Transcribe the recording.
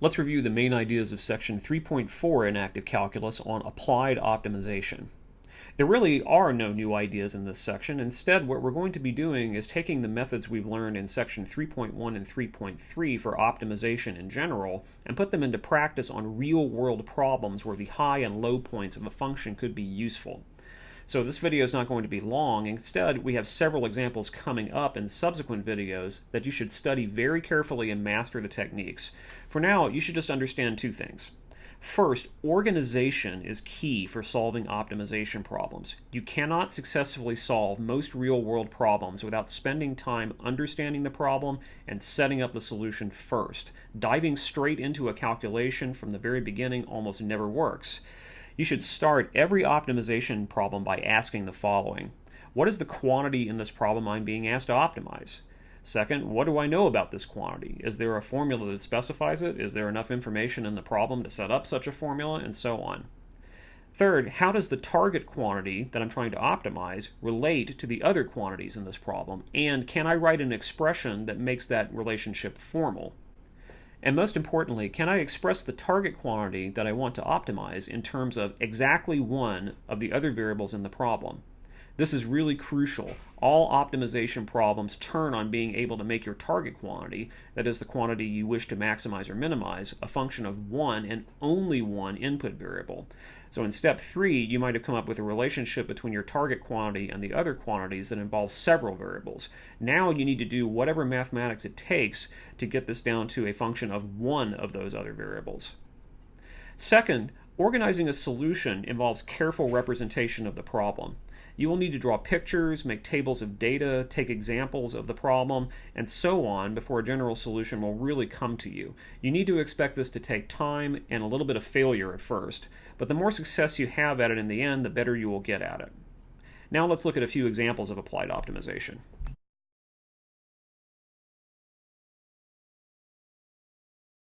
Let's review the main ideas of section 3.4 in active calculus on applied optimization. There really are no new ideas in this section. Instead, what we're going to be doing is taking the methods we've learned in section 3.1 and 3.3 for optimization in general and put them into practice on real-world problems where the high and low points of a function could be useful. So this video is not going to be long. Instead, we have several examples coming up in subsequent videos that you should study very carefully and master the techniques. For now, you should just understand two things. First, organization is key for solving optimization problems. You cannot successfully solve most real-world problems without spending time understanding the problem and setting up the solution first. Diving straight into a calculation from the very beginning almost never works. You should start every optimization problem by asking the following. What is the quantity in this problem I'm being asked to optimize? Second, what do I know about this quantity? Is there a formula that specifies it? Is there enough information in the problem to set up such a formula? And so on. Third, how does the target quantity that I'm trying to optimize relate to the other quantities in this problem? And can I write an expression that makes that relationship formal? And most importantly, can I express the target quantity that I want to optimize in terms of exactly one of the other variables in the problem? This is really crucial. All optimization problems turn on being able to make your target quantity, that is the quantity you wish to maximize or minimize, a function of one and only one input variable. So in step three, you might have come up with a relationship between your target quantity and the other quantities that involves several variables. Now you need to do whatever mathematics it takes to get this down to a function of one of those other variables. Second, organizing a solution involves careful representation of the problem. You will need to draw pictures, make tables of data, take examples of the problem, and so on before a general solution will really come to you. You need to expect this to take time and a little bit of failure at first, but the more success you have at it in the end, the better you will get at it. Now let's look at a few examples of applied optimization.